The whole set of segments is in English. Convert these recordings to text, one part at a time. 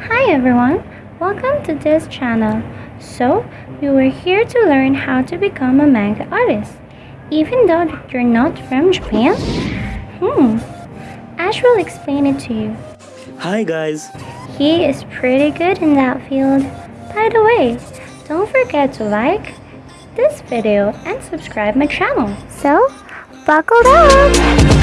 Hi everyone, welcome to this channel. So, you are here to learn how to become a manga artist. Even though you're not from Japan? Hmm, Ash will explain it to you. Hi guys, He is pretty good in that field. By the way, don't forget to like this video and subscribe my channel. So, buckle up!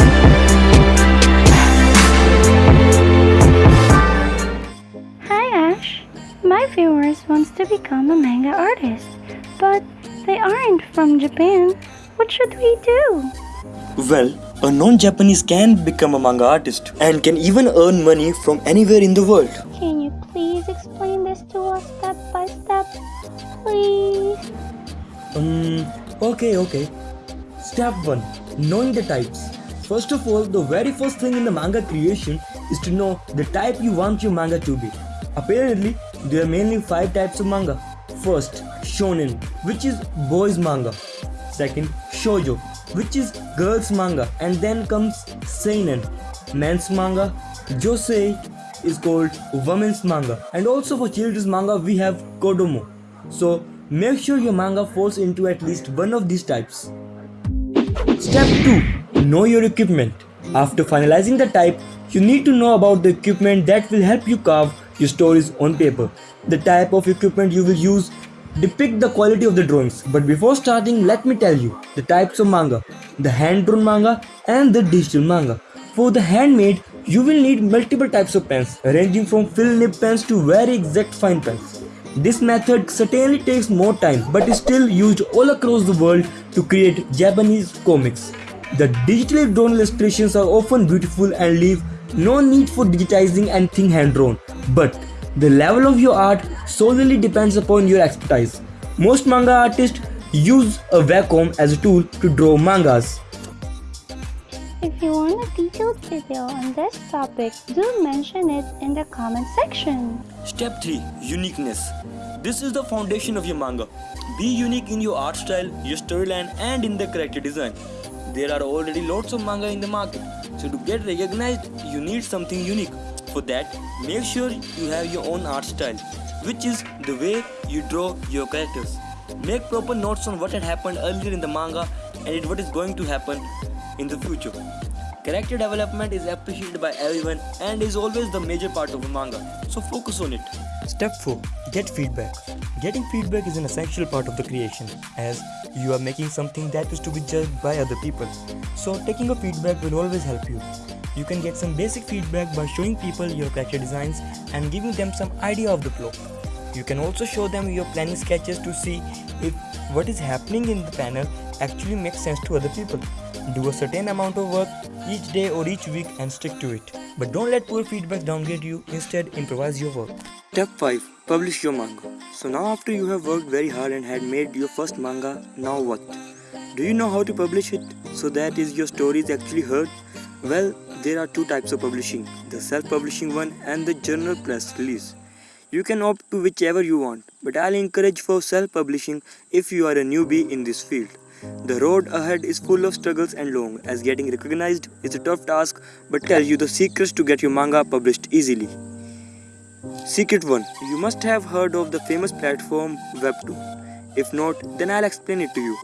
My wants to become a manga artist, but they aren't from Japan. What should we do? well, a non-Japanese can become a manga artist and can even earn money from anywhere in the world. Can you please explain this to us step by step? Please. Um, okay, okay. Step 1 Knowing the types. First of all, the very first thing in the manga creation is to know the type you want your manga to be. Apparently, there are mainly 5 types of manga. First, shonen, which is boys manga. Second, shoujo, which is girls manga. And then comes seinen, men's manga. Josei is called women's manga. And also for children's manga, we have kodomo. So, make sure your manga falls into at least one of these types. Step 2 Know your equipment. After finalizing the type, you need to know about the equipment that will help you carve your stories on paper. The type of equipment you will use depict the quality of the drawings. But before starting, let me tell you the types of manga the hand drawn manga and the digital manga. For the handmade, you will need multiple types of pens, ranging from fill nib pens to very exact fine pens. This method certainly takes more time but is still used all across the world to create Japanese comics. The digitally drawn illustrations are often beautiful and leave no need for digitizing anything hand drawn. But the level of your art solely depends upon your expertise. Most manga artists use a Wacom as a tool to draw mangas. If you want a detailed video on this topic, do mention it in the comment section. Step 3 Uniqueness. This is the foundation of your manga. Be unique in your art style, your storyline, and in the character design. There are already lots of manga in the market, so to get recognized, you need something unique. For that, make sure you have your own art style, which is the way you draw your characters. Make proper notes on what had happened earlier in the manga and what is going to happen in the future. Character development is appreciated by everyone and is always the major part of a manga, so focus on it. Step 4 Get feedback. Getting feedback is an essential part of the creation as you are making something that is to be judged by other people. So, taking a feedback will always help you. You can get some basic feedback by showing people your character designs and giving them some idea of the plot. You can also show them your planning sketches to see if what is happening in the panel actually makes sense to other people. Do a certain amount of work each day or each week and stick to it. But don't let poor feedback downgrade you, instead, improvise your work. Step 5 Publish your manga. So now after you have worked very hard and had made your first manga, now what? Do you know how to publish it so that is your story is actually heard? Well, there are two types of publishing, the self-publishing one and the general press release. You can opt to whichever you want, but I'll encourage for self-publishing if you are a newbie in this field. The road ahead is full of struggles and long, as getting recognized is a tough task, but tell you the secrets to get your manga published easily. Secret 1 You must have heard of the famous platform Webtoon. If not, then I'll explain it to you.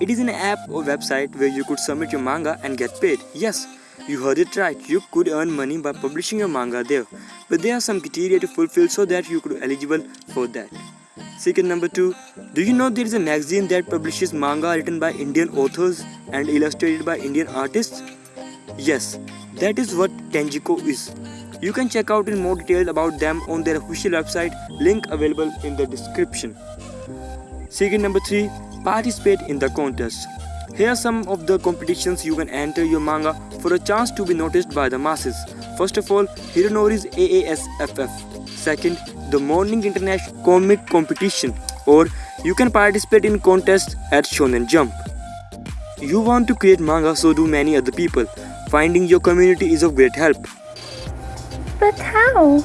It is an app or website where you could submit your manga and get paid. Yes, you heard it right. You could earn money by publishing your manga there. But there are some criteria to fulfill so that you could be eligible for that. Secret number 2 Do you know there is a magazine that publishes manga written by Indian authors and illustrated by Indian artists? Yes, that is what Tenjiko is. You can check out in more detail about them on their official website, link available in the description. Secret number 3 Participate in the contest. Here are some of the competitions you can enter your manga for a chance to be noticed by the masses. First of all, Hironori's AASFF. Second, the Morning International Comic Competition. Or you can participate in contests at Shonen Jump. You want to create manga, so do many other people. Finding your community is of great help. But how?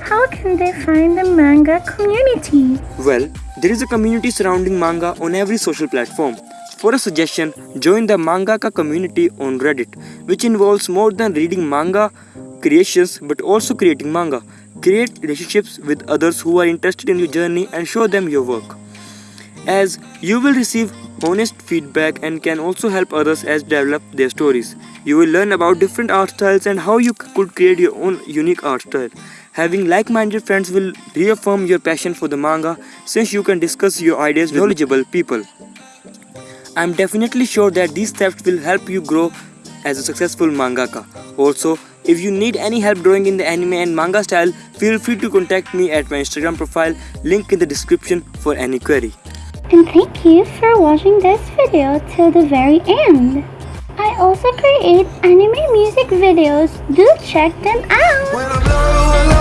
How can they find the manga community? Well, there is a community surrounding manga on every social platform. For a suggestion, join the mangaka community on Reddit, which involves more than reading manga creations but also creating manga. Create relationships with others who are interested in your journey and show them your work. As you will receive honest feedback and can also help others as develop their stories. You will learn about different art styles and how you could create your own unique art style. Having like-minded friends will reaffirm your passion for the manga since you can discuss your ideas with knowledgeable people. I'm definitely sure that these steps will help you grow as a successful mangaka. Also, if you need any help drawing in the anime and manga style, feel free to contact me at my Instagram profile, link in the description for any query. And thank you for watching this video till the very end. I also create anime music videos. Do check them out.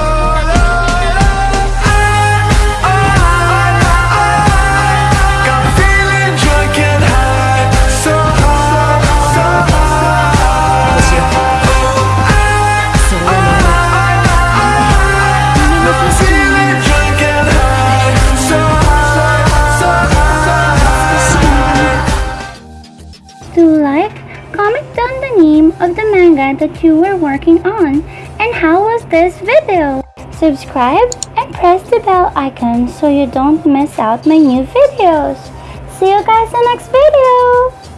Of the manga that you were working on and how was this video. Subscribe and press the bell icon so you don't miss out my new videos. See you guys in the next video.